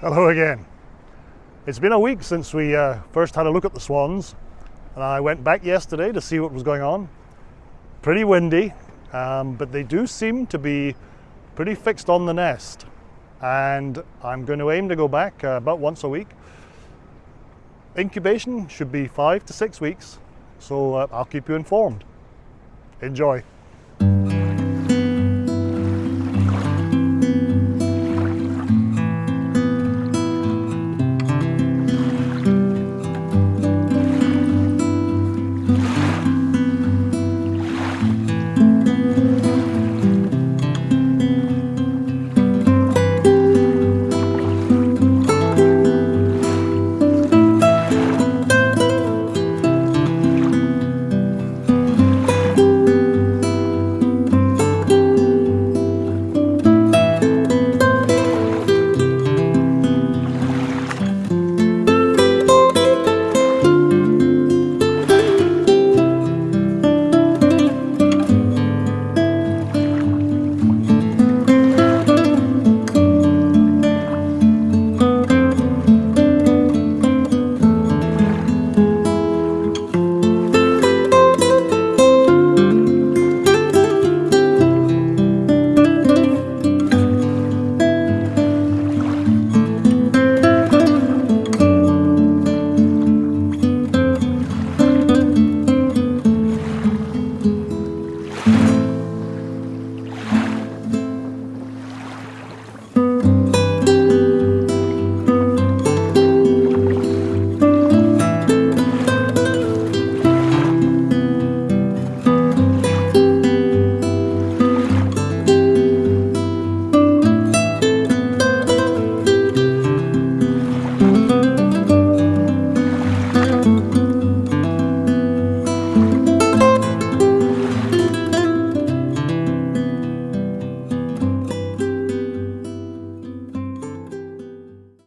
Hello again. It's been a week since we uh, first had a look at the swans and I went back yesterday to see what was going on. Pretty windy, um, but they do seem to be pretty fixed on the nest and I'm going to aim to go back uh, about once a week. Incubation should be five to six weeks, so uh, I'll keep you informed. Enjoy.